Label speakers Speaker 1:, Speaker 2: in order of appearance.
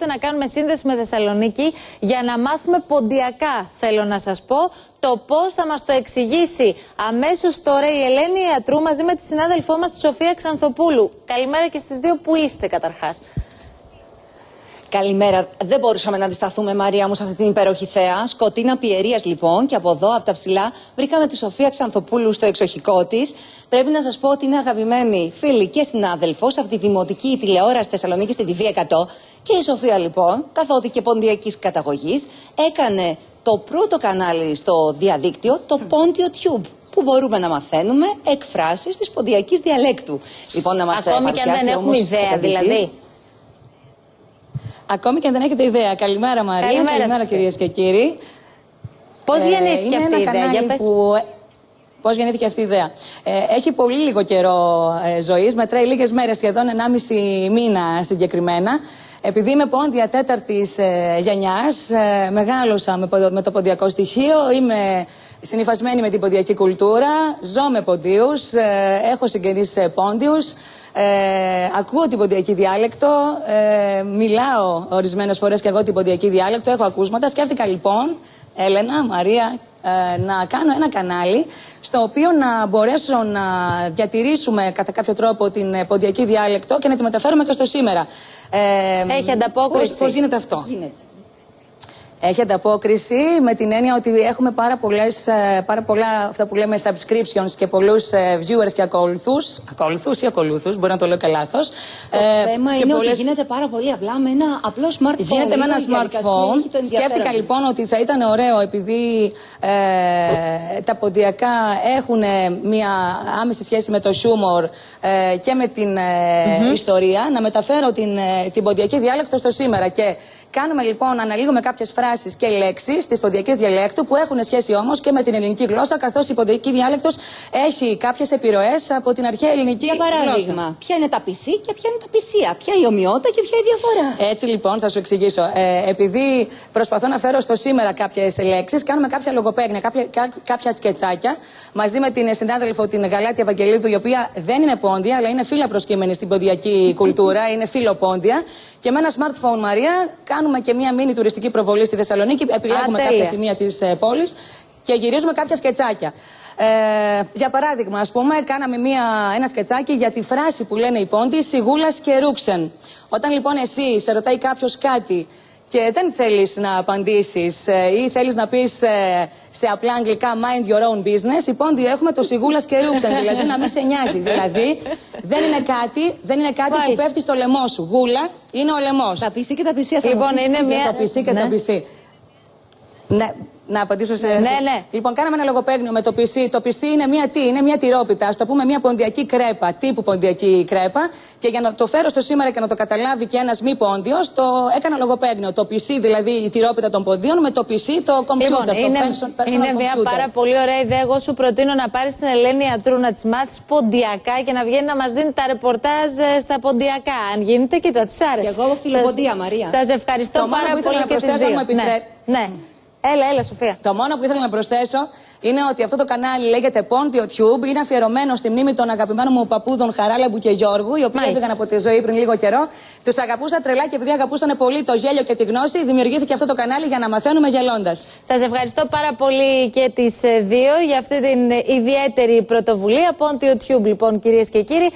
Speaker 1: να κάνουμε σύνδεση με Θεσσαλονίκη για να μάθουμε ποντιακά, θέλω να σας πω, το πώς θα μας το εξηγήσει αμέσως τώρα η Ελένη Ιατρού μαζί με τη συνάδελφό μας τη Σοφία Ξανθοπούλου. Καλημέρα και στις δύο που είστε καταρχάς.
Speaker 2: Καλημέρα. Δεν μπορούσαμε να αντισταθούμε, Μαρία μου, σε αυτή την υπέροχη θέα. Σκοτίνα Πιερία, λοιπόν, και από εδώ, από τα ψηλά, βρήκαμε τη Σοφία Ξανθοπούλου στο εξοχικό της. Πρέπει να σας πω ότι είναι αγαπημένη φίλη και συνάδελφος από τη δημοτική τηλεόραση Θεσσαλονίκη στην TV 100. Και η Σοφία, λοιπόν, καθότι και ποντιακής καταγωγής, έκανε το πρώτο κανάλι στο διαδίκτυο, το Πόντιο Tube που μπορούμε να μαθαίνουμε εκφράσεις της ποντιακής διαλέκτου.
Speaker 1: Λοιπόν, να μας Ακόμη και αν δεν έχουμε ιδέα, δηλαδή.
Speaker 2: Ακόμη και αν δεν έχετε ιδέα. Καλημέρα Μαρία, καλημέρα, καλημέρα κυρίες και κύριοι.
Speaker 1: Πώς ε, γεννήθηκε αυτή η ιδέα, για πες. Που...
Speaker 2: Πώς γεννήθηκε αυτή η ιδέα. Ε, έχει πολύ λίγο καιρό ε, ζωής, μετράει λίγες μέρες, σχεδόν 1,5 μήνα συγκεκριμένα. Επειδή είμαι πόντια τέταρτης ε, γενιάς, ε, μεγάλωσα με, με το ποντιακό στοιχείο, είμαι συνυφασμένη με την ποντιακή κουλτούρα, ζω με ποντίους, ε, έχω συγγενείς πόντιους. Ε, ακούω την ποντιακή διάλεκτο, ε, μιλάω ορισμένες φορές και εγώ την ποντιακή διάλεκτο, έχω ακούσματα. Σκέφτηκα λοιπόν, Έλενα, Μαρία, ε, να κάνω ένα κανάλι στο οποίο να μπορέσω να διατηρήσουμε κατά κάποιο τρόπο την ποντιακή διάλεκτο και να τη μεταφέρουμε και στο σήμερα.
Speaker 1: Ε, Έχει ανταπόκριση.
Speaker 2: Πώς, πώς γίνεται αυτό; Πώς γίνεται; Έχει ανταπόκριση με την έννοια ότι έχουμε πάρα, πολλές, ε, πάρα πολλά αυτά που λέμε subscriptions και πολλούς ε, viewers και ακολουθούς. Ακολουθούς ή ακολούθου, μπορεί να το λέω και λάθος.
Speaker 3: Το ε, θέμα είναι πολλές... ότι γίνεται πάρα πολύ απλά με ένα απλό smartphone.
Speaker 2: Γίνεται με ένα smartphone. Σκέφτηκα λοιπόν ότι θα ήταν ωραίο επειδή ε, τα ποντιακά έχουν μια άμεση σχέση με το χιούμορ ε, και με την ε, ιστορία να μεταφέρω την, την ποντιακή διάλεκτο στο σήμερα. Και Κάνουμε λοιπόν, αναλύουμε κάποιες φράσει και λέξεις της ποντιακή διαλέκτου που έχουν σχέση όμως και με την ελληνική γλώσσα, καθώς η ποντιακή διάλεκτος έχει κάποιες επιρροές από την αρχαία ελληνική
Speaker 3: Για παράδειγμα,
Speaker 2: γλώσσα.
Speaker 3: ποια είναι τα πισί και ποια είναι τα πισία, ποια η ομοιότητα και ποια η διαφορά;
Speaker 2: Έτσι λοιπόν, θα σου εξηγήσω. Ε, επειδή προσπαθώ να φέρω στο σήμερα κάποιες λέξεις, κάνουμε κάποια λογοπαίγνια, κάποια, κά, κάποια σκετσάκια μαζί με την συνάδελφο την Γαλάτη Ευαγγελίδου, η οποία δεν είναι πόντια, αλλά είναι φίλα προσκύμενη στην ποντιακή κουλτούρα, είναι φιλοπόντια. Και με ένα smartphone, Μαρία, κάνουμε και μια μίνι τουριστική προβολή στη Θεσσαλονίκη. Επιλέγουμε Α, κάποια σημεία της ε, πόλης και γυρίζουμε κάποια σκετσάκια. Ε, για παράδειγμα, ας πούμε, κάναμε μια, ένα σκετσάκι για τη φράση που λένε οι πόντι Σιγούλας και ρούξεν. Όταν λοιπόν εσύ σε ρωτάει κάποιος κάτι και δεν θέλεις να απαντήσεις ε, ή θέλεις να πεις ε, σε απλά αγγλικά mind your own business, οι πόντι έχουμε το σιγούλας και ρούξεν. δηλαδή να μην σε νοιάζει. Δηλαδή δεν είναι κάτι, δεν είναι κάτι που πέφτει στο λαιμό σου. Γούλα είναι ο λαιμός.
Speaker 3: Τα πισί και τα πισί θα
Speaker 1: Λοιπόν, είναι μια.
Speaker 2: Τα πισί και τα ναι. πισί. Ναι, να απαντήσω σε.
Speaker 1: Ναι, ναι.
Speaker 2: Λοιπόν, κάναμε ένα λογοπαίγνιο με το PC. Το PC είναι μια τι, είναι μια τυρόπιτα. Α το πούμε μια ποντιακή κρέπα, τύπου ποντιακή κρέπα. Και για να το φέρω στο σήμερα και να το καταλάβει και ένας μη πόντιος, το έκανα λογοπαίγνιο. Το PC, δηλαδή η τυρόπιτα των ποντίων, με το PC το κομπιούτερ.
Speaker 1: Λοιπόν, είναι, personal είναι μια πάρα πολύ ωραία ιδέα. Εγώ σου προτείνω να πάρεις την Ελένη Ατρού να της μάθεις ποντιακά και να βγαίνει να μας δίνει τα ρεπορτάζ ε, στα ποντιακά. Αν γίνεται, κοίτα, της άρεσε.
Speaker 3: Και εγώ φιλοποντία, Μαρία.
Speaker 1: Σας ευχαριστώ
Speaker 2: το
Speaker 1: πάρα πολύ
Speaker 2: και τις δύο. Ναι.
Speaker 1: ναι. Έλα, έλα, Σοφία.
Speaker 2: Το μόνο που ήθελα να προσθέσω είναι ότι αυτό το κανάλι λέγεται Pontio Tube. Είναι αφιερωμένο στη μνήμη των αγαπημένων μου παππούδων Χαράλαμπου και Γιώργου, οι οποίοι έφυγαν από τη ζωή πριν λίγο καιρό. Τους αγαπούσα τρελά και επειδή αγαπούσαν πολύ το γέλιο και τη γνώση, δημιουργήθηκε αυτό το κανάλι για να μαθαίνουμε γελώντας.
Speaker 1: Σας ευχαριστώ πάρα πολύ και τις ε, δύο για αυτή την ιδιαίτερη πρωτοβουλία. Pontio Tube, λοιπόν, κυρίες και κύριοι.